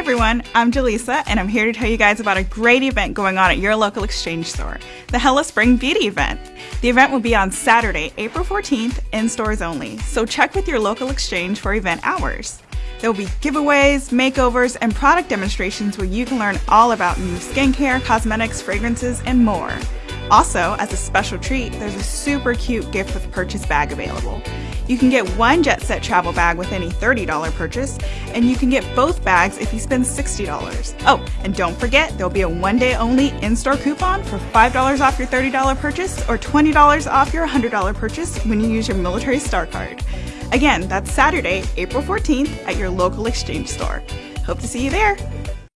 everyone, I'm Jaleesa, and I'm here to tell you guys about a great event going on at your local exchange store the Hella Spring Beauty Event. The event will be on Saturday, April 14th, in stores only, so check with your local exchange for event hours. There will be giveaways, makeovers, and product demonstrations where you can learn all about new skincare, cosmetics, fragrances, and more. Also, as a special treat, there's a super cute gift with purchase bag available. You can get one Jet Set travel bag with any $30 purchase, and you can get both bags if you spend $60. Oh, and don't forget, there'll be a one day only in store coupon for $5 off your $30 purchase or $20 off your $100 purchase when you use your Military Star Card. Again, that's Saturday, April 14th at your local exchange store. Hope to see you there.